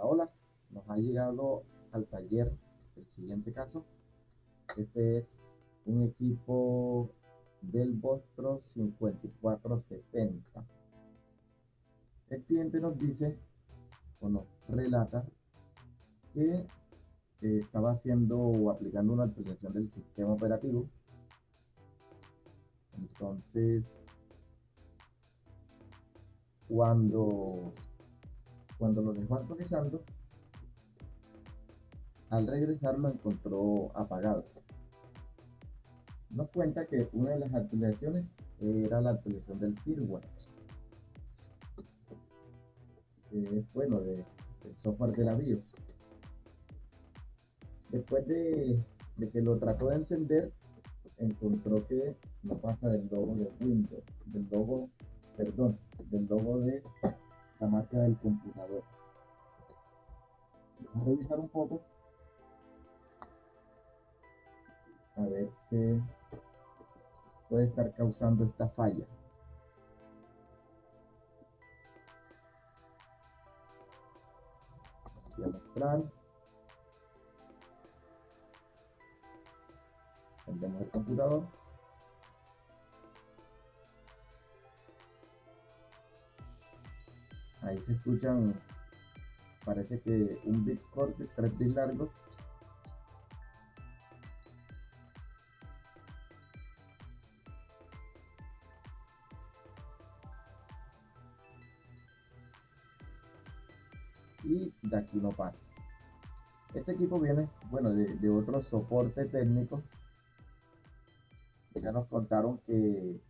Hola. Nos ha llegado al taller el siguiente caso. Este es un equipo del Vostro 5470. El cliente nos dice o nos relata que estaba haciendo o aplicando una actualización del sistema operativo. Entonces, cuando, cuando lo dejó actualizando, al regresar lo encontró apagado. Nos cuenta que una de las actualizaciones era la actualización del firmware. bueno, de, del software de la BIOS. Después de, que lo trató de encender, encontró que no pasa del logo de Windows, del logo, perdón, del logo de la marca del computador. Vamos a revisar un poco. A ver qué puede estar causando esta falla. Voy a mostrar. Prendemos el computador. Ahí se escuchan, parece que un bit corte, tres bits largos. Y de aquí no pasa. Este equipo viene, bueno, de, de otro soporte técnico ya nos contaron que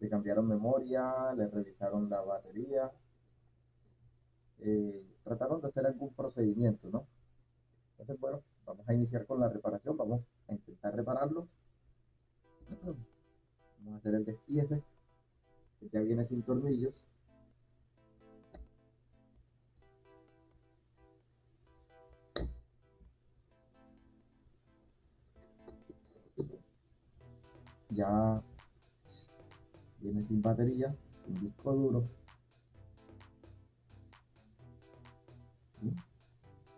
le cambiaron memoria, le revisaron la batería, eh, trataron de hacer algún procedimiento, ¿no? Entonces, bueno, vamos a iniciar con la reparación, vamos a intentar repararlo. Vamos a hacer el despiece, que ya viene sin tornillos. ya viene sin batería, un disco duro.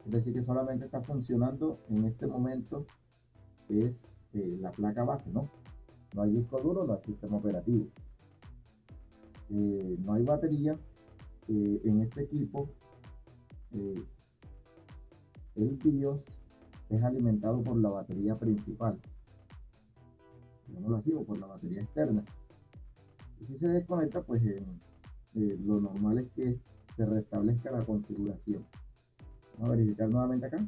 Es decir, que solamente está funcionando en este momento es eh, la placa base, ¿no? No hay disco duro, no hay sistema operativo. Eh, no hay batería. Eh, en este equipo, el BIOS es alimentado por la batería principal lo así, o por la batería externa. Y si se desconecta, pues lo normal es que se restablezca la configuración. Vamos a verificar nuevamente acá.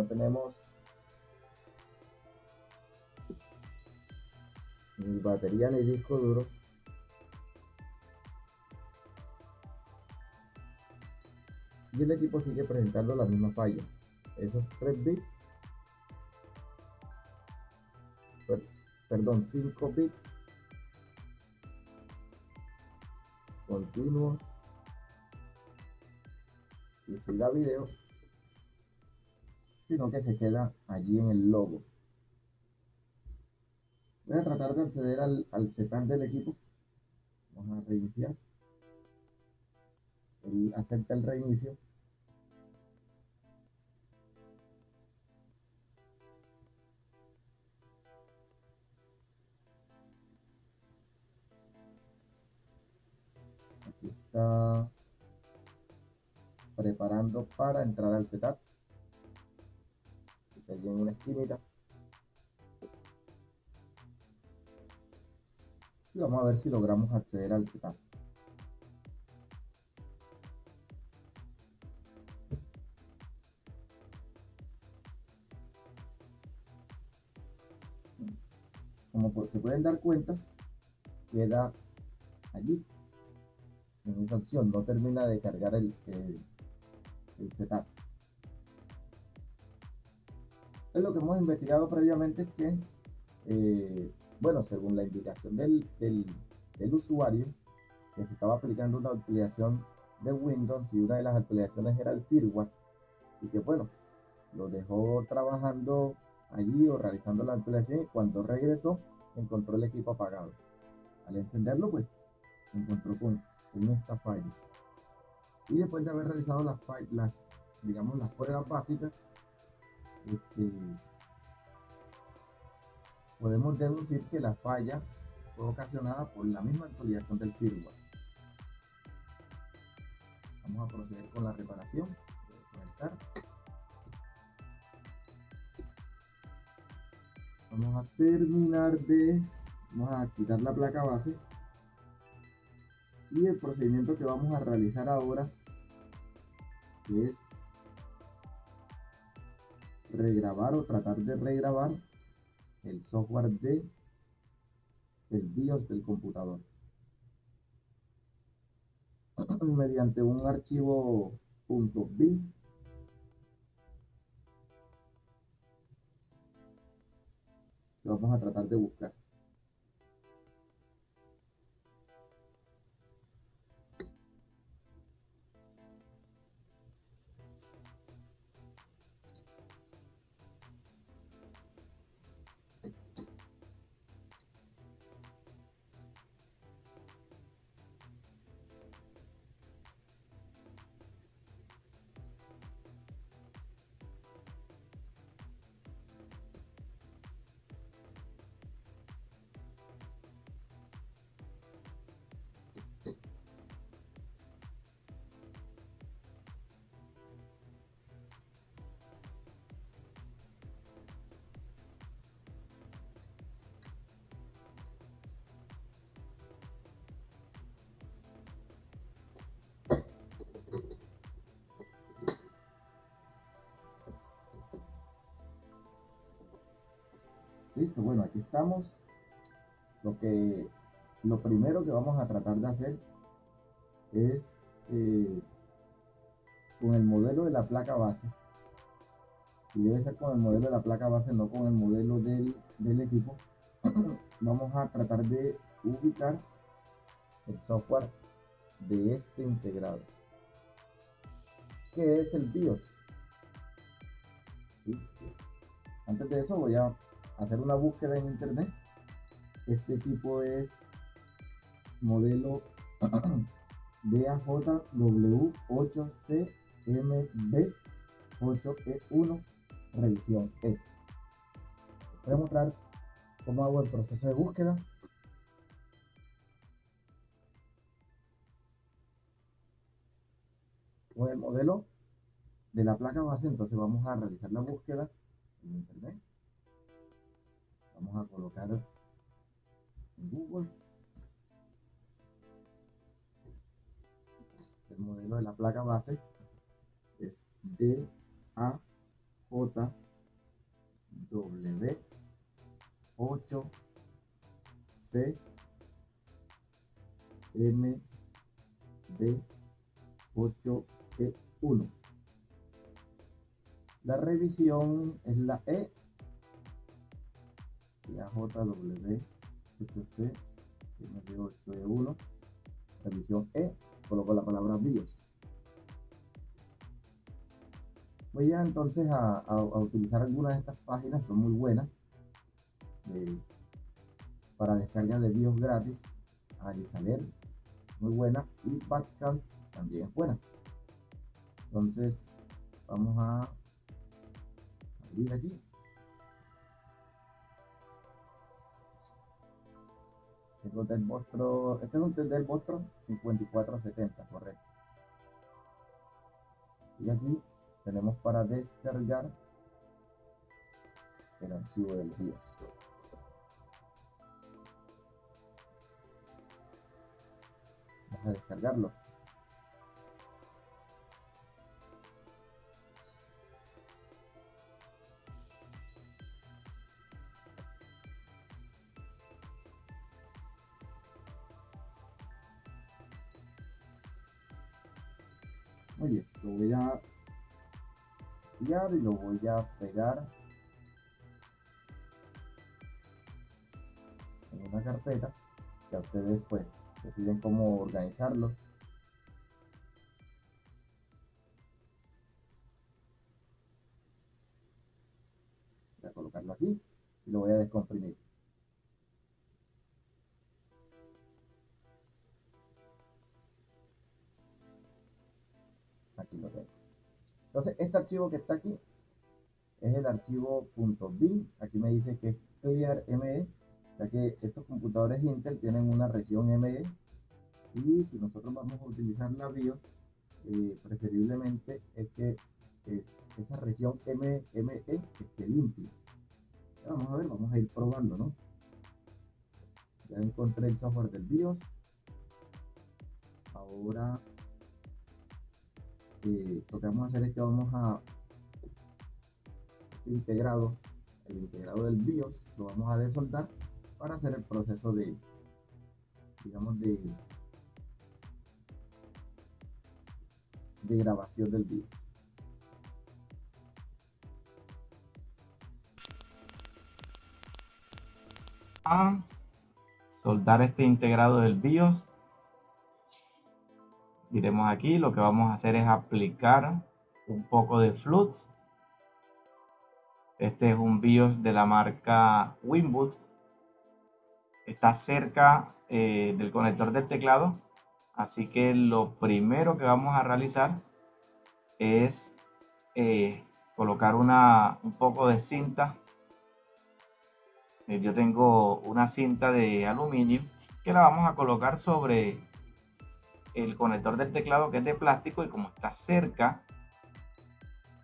No tenemos ni batería ni disco duro. Y el equipo sigue presentando la misma falla. Esos 3 bits perdón 5 bits continuos. Y si da video sino que se queda allí en el logo. Voy a tratar de acceder al, al setup del equipo. Vamos a reiniciar. Acepta el reinicio. Aquí está preparando para entrar al setup allí en una esquinita. Y vamos a ver si logramos acceder al setup. Como se pueden dar cuenta, queda allí en esa opción, no termina de cargar el, el setup. Es lo que hemos investigado previamente es que, eh, bueno, según la indicación del, del, del, usuario, que se estaba aplicando una actualización de Windows y una de las actualizaciones era el firmware, y que bueno, lo dejó trabajando allí o realizando la actualización y cuando regresó encontró el equipo apagado. Al encenderlo, pues, encontró con, esta falla. Y después de haber realizado las, las digamos, las pruebas básicas, este, podemos deducir que la falla fue ocasionada por la misma actualización del firmware. Vamos a proceder con la reparación. Vamos a terminar de, vamos a quitar la placa base y el procedimiento que vamos a realizar ahora es regrabar o tratar de regrabar el software de el BIOS del computador. Mediante un archivo .bin que vamos a tratar de buscar Listo, bueno, aquí estamos. Lo que lo primero que vamos a tratar de hacer es eh, con el modelo de la placa base. Y debe ser con el modelo de la placa base, no con el modelo del, del equipo. vamos a tratar de ubicar el software de este integrado. ¿Qué es el BIOS? Antes de eso voy a hacer una búsqueda en internet. Este equipo es modelo DAJW8CMB8E1 revisión E. Voy a mostrar cómo hago el proceso de búsqueda. Con el modelo de la placa base, entonces vamos a realizar la búsqueda en internet vamos a colocar en Google. El modelo de la placa base es DAJW 8 C M D 8 E 1 la revisión es la E AJW 8C MD8E1 revisión E coloco la palabra BIOS. Voy a entonces a, utilizar algunas de estas páginas son muy buenas para descarga de BIOS gratis Alisaler muy buena y Badcamp también es buena. Entonces vamos a abrir aquí Tengo del monstruo, este es un del monstruo 5470, correcto. Y aquí tenemos para descargar el archivo del BIOS. Vamos a descargarlo. Y lo voy a pegar en una carpeta que a ustedes pues deciden cómo organizarlo. Voy a colocarlo aquí y lo voy a descomprimir archivo que está aquí es el archivo .bin aquí me dice que es clear.me ya que estos computadores Intel tienen una región ME y si nosotros vamos a utilizar la BIOS, eh, preferiblemente es que esa región ME esté limpia. Vamos a ver, vamos a ir probando, ¿no? Ya encontré el software del BIOS. Ahora lo que vamos a hacer es que vamos a integrado, el integrado del BIOS, lo vamos a desoldar para hacer el proceso de, digamos, de, de grabación del vídeo. A soldar este integrado del BIOS. Diremos aquí, lo que vamos a hacer es aplicar un poco de flux. Este es un BIOS de la marca Winboot está cerca eh, del conector del teclado. Así que lo primero que vamos a realizar es eh, colocar una, un poco de cinta. Eh, yo tengo una cinta de aluminio que la vamos a colocar sobre el conector del teclado que es de plástico y como está cerca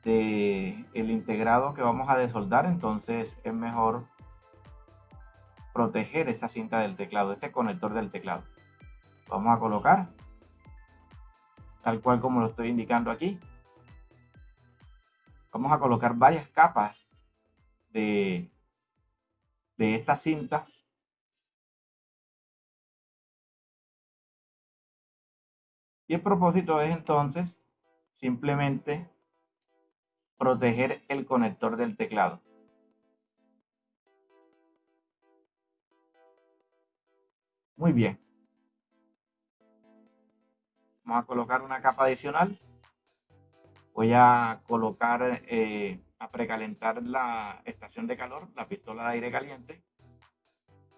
de el integrado que vamos a desoldar entonces es mejor proteger esa cinta del teclado, ese conector del teclado. Vamos a colocar tal cual como lo estoy indicando aquí. Vamos a colocar varias capas de, de esta cinta. Y el propósito es entonces simplemente proteger el conector del teclado. Muy bien. Vamos a colocar una capa adicional. Voy a colocar, eh, a precalentar la estación de calor, la pistola de aire caliente.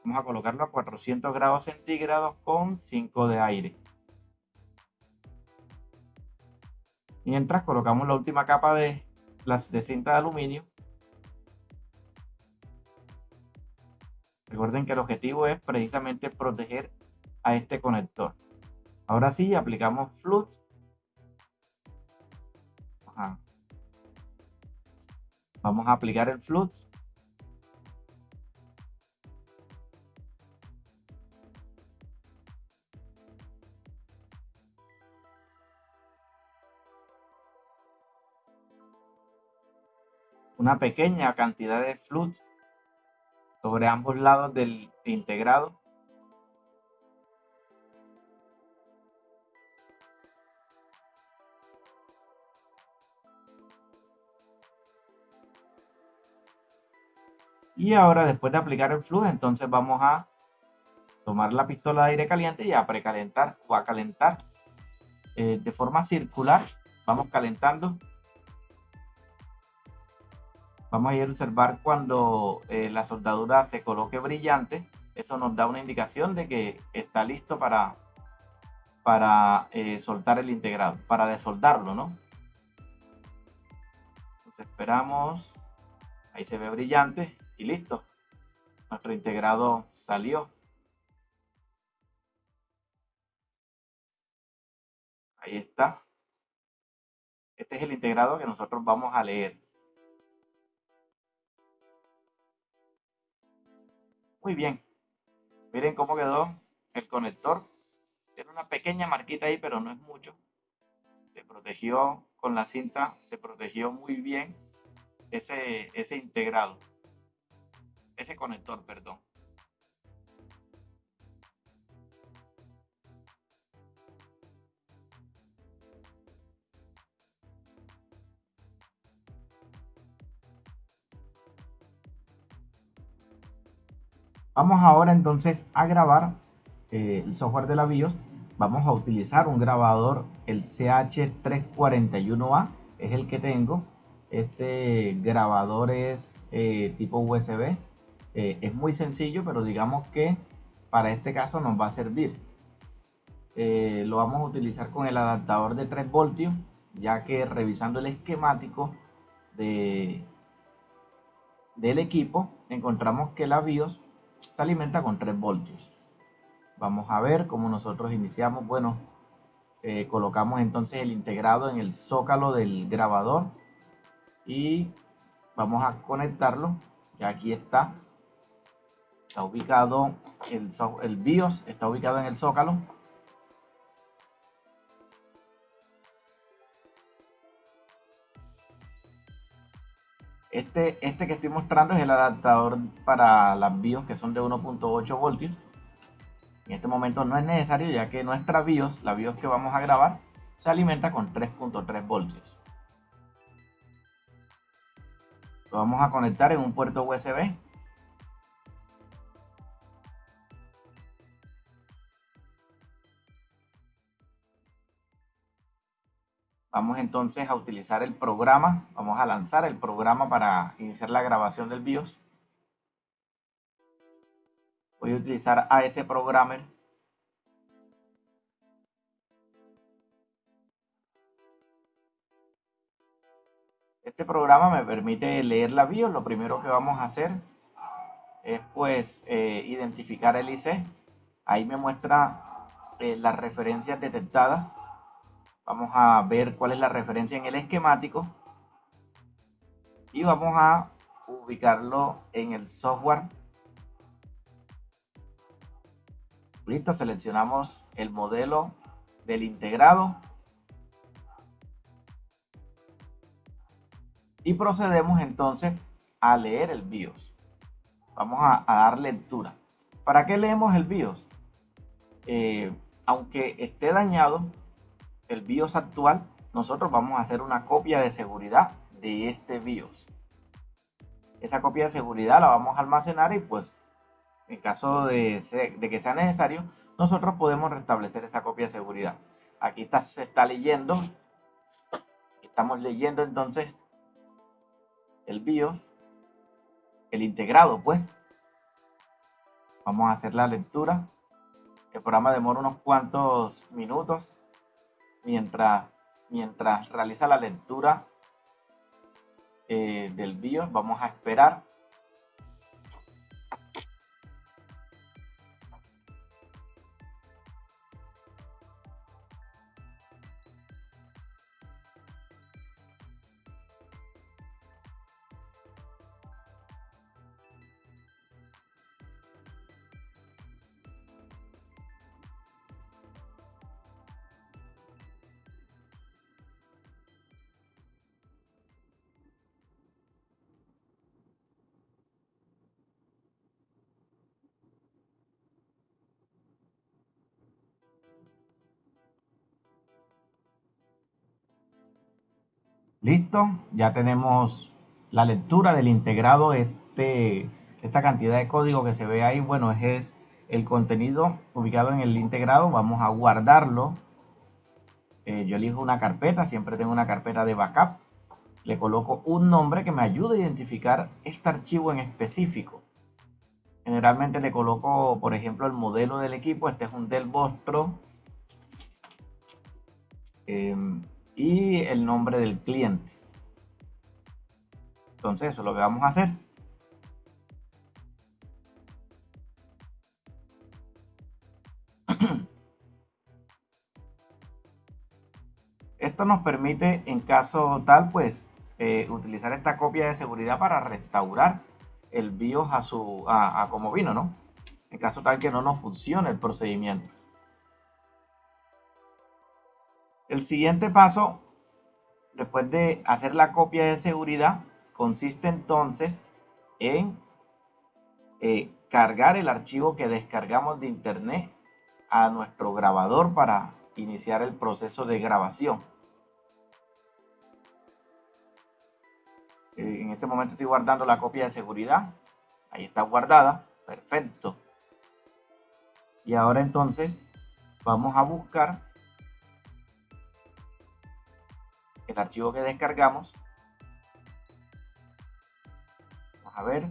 Vamos a colocarlo a 400 grados centígrados con 5 de aire. Mientras colocamos la última capa de, de cinta de aluminio Recuerden que el objetivo es precisamente proteger a este conector. Ahora sí, aplicamos flux. Vamos a aplicar el flux. Una pequeña cantidad de flux sobre ambos lados del integrado. Y ahora después de aplicar el flujo, entonces vamos a tomar la pistola de aire caliente y a precalentar o a calentar eh, de forma circular. Vamos calentando Vamos a ir a observar cuando eh, la soldadura se coloque brillante. Eso nos da una indicación de que está listo para, para eh, soltar el integrado, para desoldarlo, ¿no? Entonces esperamos. Ahí se ve brillante y listo. Nuestro integrado salió. Ahí está. Este es el integrado que nosotros vamos a leer. Muy bien. Miren cómo quedó el conector. Tiene una pequeña marquita ahí, pero no es mucho. Se protegió con la cinta, se protegió muy bien ese, ese integrado. Ese conector, perdón. Vamos ahora entonces a grabar eh, el software de la BIOS. Vamos a utilizar un grabador, el CH341A, es el que tengo. Este grabador es eh, tipo USB. Eh, es muy sencillo, pero digamos que para este caso nos va a servir. lo vamos a utilizar con el adaptador de 3 voltios, ya que revisando el esquemático de, del equipo, encontramos que la BIOS se alimenta con 3 voltios. Vamos a ver cómo nosotros iniciamos. Bueno, eh, colocamos entonces el integrado en el zócalo del grabador y vamos a conectarlo. Y aquí está. Está ubicado el, el BIOS, está ubicado en el zócalo. Este, este que estoy mostrando es el adaptador para las BIOS que son de 1.8 voltios. En este momento no es necesario ya que nuestra BIOS, la BIOS que vamos a grabar, se alimenta con 3.3 voltios. Lo vamos a conectar en un puerto USB. Vamos entonces a utilizar el programa, vamos a lanzar el programa para iniciar la grabación del BIOS. Voy a utilizar AS Programmer. Este programa me permite leer la BIOS. Lo primero que vamos a hacer es pues eh, identificar el IC. Ahí me muestra eh, las referencias detectadas Vamos a ver cuál es la referencia en el esquemático. Y vamos a ubicarlo en el software. Listo, seleccionamos el modelo del integrado. Y procedemos entonces a leer el BIOS. Vamos a, dar lectura. ¿Para qué leemos el BIOS? Eh, aunque esté dañado, el BIOS actual, nosotros vamos a hacer una copia de seguridad de este BIOS. Esa copia de seguridad la vamos a almacenar y pues en caso de, que sea necesario, nosotros podemos restablecer esa copia de seguridad. Aquí está, se está leyendo, estamos leyendo entonces el BIOS, el integrado pues. Vamos a hacer la lectura. El programa demora unos cuantos minutos mientras, mientras realiza la lectura eh, del BIOS, vamos a esperar Listo, ya tenemos la lectura del integrado. Este, esta cantidad de código que se ve ahí, bueno, es el contenido ubicado en el integrado. Vamos a guardarlo. Eh, yo elijo una carpeta, siempre tengo una carpeta de backup. Le coloco un nombre que me ayude a identificar este archivo en específico. Generalmente le coloco, por ejemplo, el modelo del equipo. Este es un Dell Vostro. Em, y el nombre del cliente. Entonces eso es lo que vamos a hacer. Esto nos permite, en caso tal, pues, eh, utilizar esta copia de seguridad para restaurar el BIOS a, su, a como vino, ¿no? En caso tal que no nos funcione el procedimiento. El siguiente paso, después de hacer la copia de seguridad, consiste entonces en eh, cargar el archivo que descargamos de internet a nuestro grabador para iniciar el proceso de grabación. Eh, en este momento estoy guardando la copia de seguridad. Ahí está guardada. Perfecto. Y ahora entonces vamos a buscar el archivo que descargamos. Vamos a ver.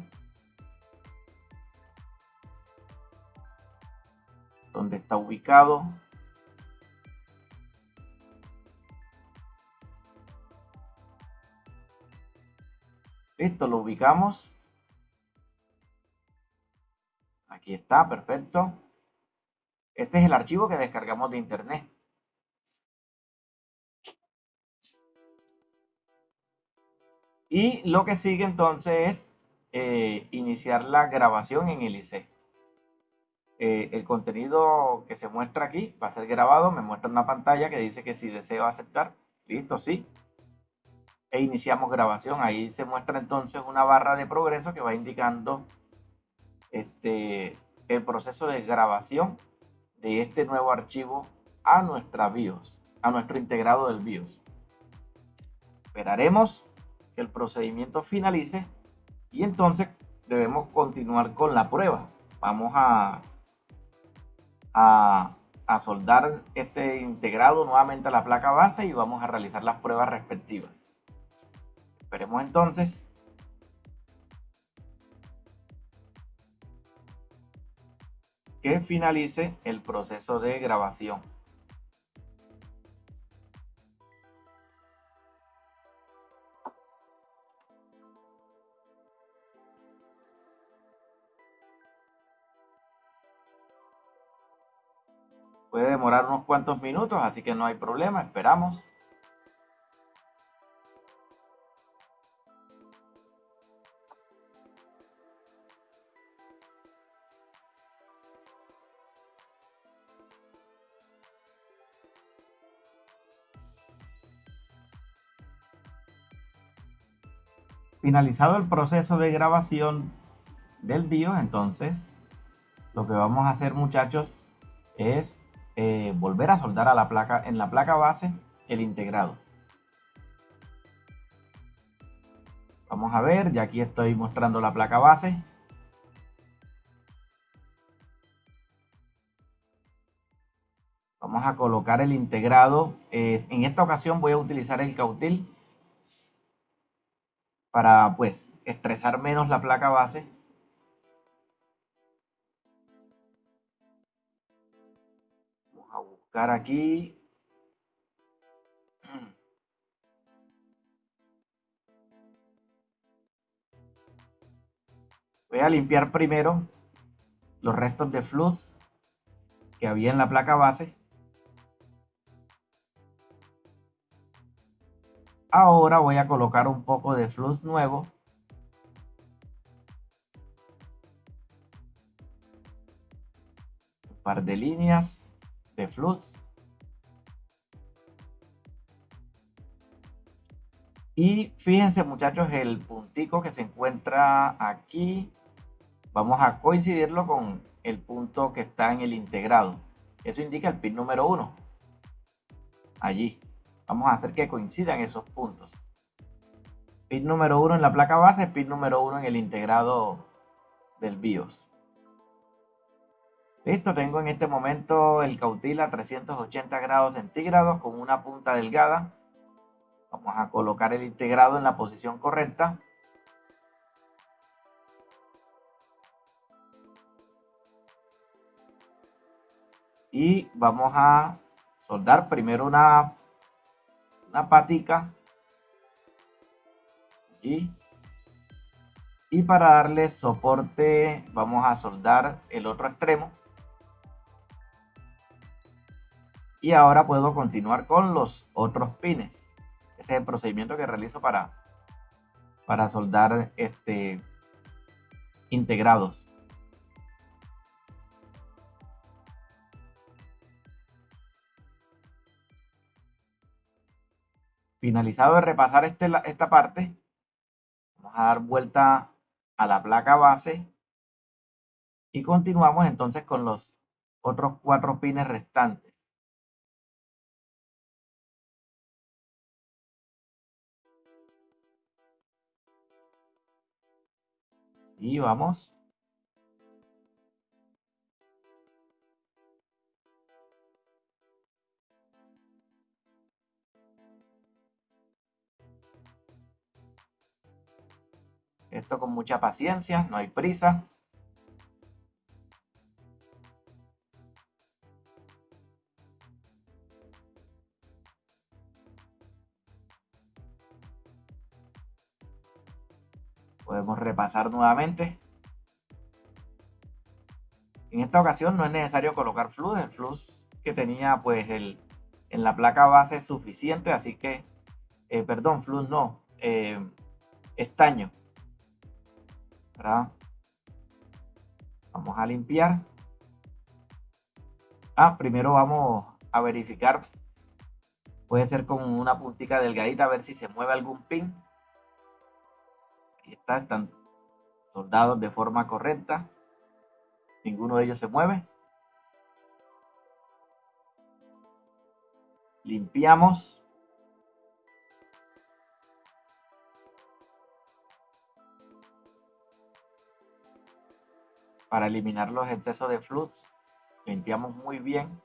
¿Dónde está ubicado? Listo, lo ubicamos. Aquí está, perfecto. Este es el archivo que descargamos de internet. Y lo que sigue entonces es eh, iniciar la grabación en el. Eh, el contenido que se muestra aquí va a ser grabado. Me muestra una pantalla que dice que si deseo aceptar, listo, sí e iniciamos grabación. Ahí se muestra entonces una barra de progreso que va indicando este, el proceso de grabación de este nuevo archivo a nuestra BIOS, a nuestro integrado del BIOS. Esperaremos que el procedimiento finalice y entonces debemos continuar con la prueba. Vamos a, a, a soldar este integrado nuevamente a la placa base y vamos a realizar las pruebas respectivas. Esperemos entonces. que finalice el proceso de grabación. Demorar unos cuantos minutos, así que no hay problema, esperamos. Finalizado el proceso de grabación del BIOS, entonces lo que vamos a hacer muchachos es eh, volver a soldar a la placa, en la placa base el integrado. Vamos a ver, ya aquí estoy mostrando la placa base. Vamos a colocar el integrado. Eh, en esta ocasión voy a utilizar el cautil para pues estresar menos la placa base. Aquí. Voy a limpiar primero los restos de flux que había en la placa base. Ahora voy a colocar un poco de flux nuevo. Un par de líneas de flux. Y fíjense muchachos el puntico que se encuentra aquí. Vamos a coincidirlo con el punto que está en el integrado. Eso indica el pin número 1. Allí. Vamos a hacer que coincidan esos puntos. Pin número 1 en la placa base, pin número 1 en el integrado del BIOS. Listo, tengo en este momento el cautil a 380 grados centígrados con una punta delgada. Vamos a colocar el integrado en la posición correcta. Y vamos a soldar primero una una patica y, y para darle soporte vamos a soldar el otro extremo y ahora puedo continuar con los otros pines ese es el procedimiento que realizo para para soldar este integrados Finalizado de repasar este, esta parte, vamos a dar vuelta a la placa base y continuamos entonces con los otros cuatro pines restantes. Y vamos. Esto con mucha paciencia, no hay prisa. Repasar nuevamente. En esta ocasión no es necesario colocar flux, el flux que tenía pues el, en la placa base es suficiente, así que, eh, perdón, flux no, eh, estaño. Vamos a limpiar. Ah, primero vamos a verificar. Puede ser con una puntica delgadita a ver si se mueve algún pin. Está, están soldados de forma correcta. Ninguno de ellos se mueve. Limpiamos. Para eliminar los excesos de flux, limpiamos muy bien.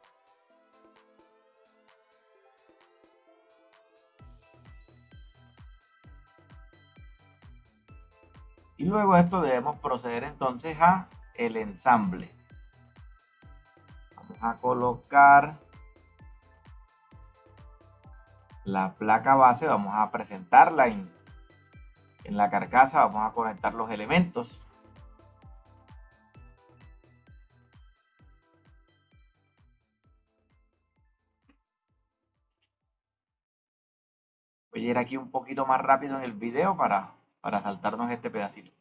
Y luego esto debemos proceder entonces a el ensamble. Vamos a colocar la placa base, vamos a presentarla en, en la carcasa, vamos a conectar los elementos. Voy a ir aquí un poquito más rápido en el video para, para saltarnos este pedacito.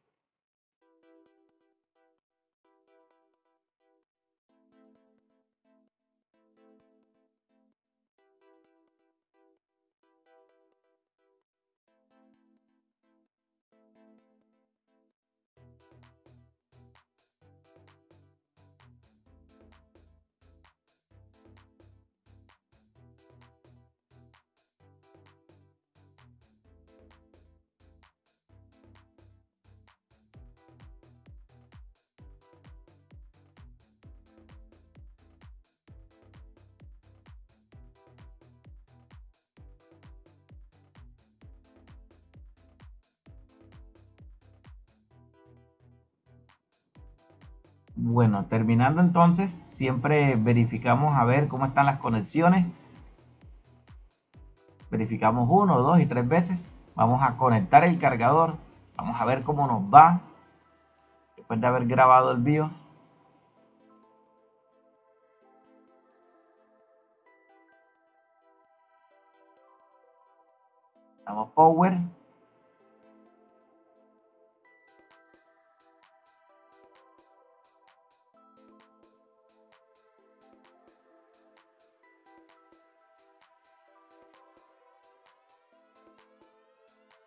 Bueno, terminando entonces, siempre verificamos a ver cómo están las conexiones. Verificamos uno, dos y tres veces. Vamos a conectar el cargador. Vamos a ver cómo nos va. Después de haber grabado el BIOS. Damos power.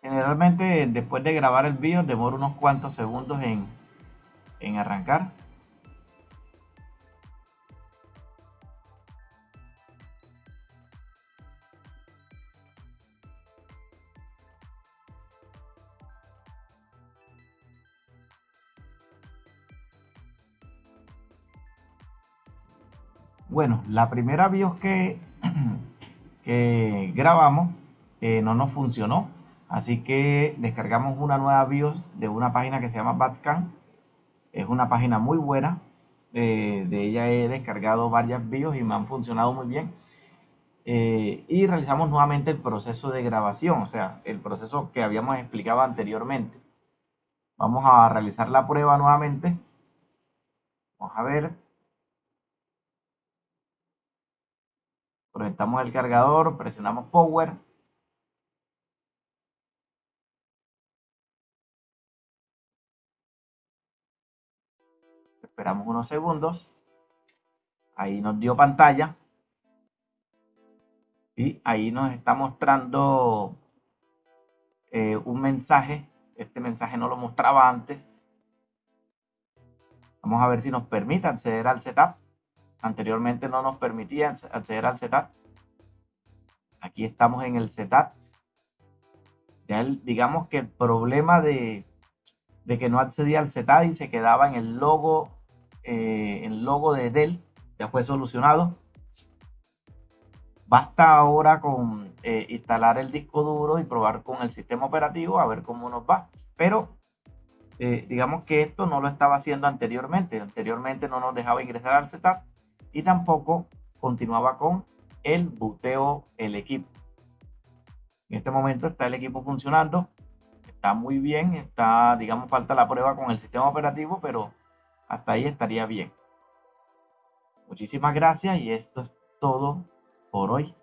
Generalmente después de grabar el vídeo demora unos cuantos segundos en, en arrancar. Bueno, la primera BIOS que, que grabamos eh, no nos funcionó Así que descargamos una nueva BIOS de una página que se llama Batcan. Es una página muy buena. Eh, de ella he descargado varias BIOS y me han funcionado muy bien. Eh, y realizamos nuevamente el proceso de grabación, o sea, el proceso que habíamos explicado anteriormente. Vamos a realizar la prueba nuevamente. Vamos a ver. Conectamos el cargador, presionamos Power. Esperamos unos segundos. Ahí nos dio pantalla. Y ahí nos está mostrando eh, un mensaje. Este mensaje no lo mostraba antes. Vamos a ver si nos permite acceder al setup. Anteriormente no nos permitía acceder al setup. Aquí estamos en el setup. Ya digamos que el problema de, de que no accedía al setup y se quedaba en el logo eh, el logo de Dell ya fue solucionado. Basta ahora con eh, instalar el disco duro y probar con el sistema operativo a ver cómo nos va. Pero eh, digamos que esto no lo estaba haciendo anteriormente. Anteriormente no nos dejaba ingresar al setup y tampoco continuaba con el buteo el equipo. En este momento está el equipo funcionando, está muy bien, está, digamos, falta la prueba con el sistema operativo, pero hasta ahí estaría bien. Muchísimas gracias y esto es todo por hoy.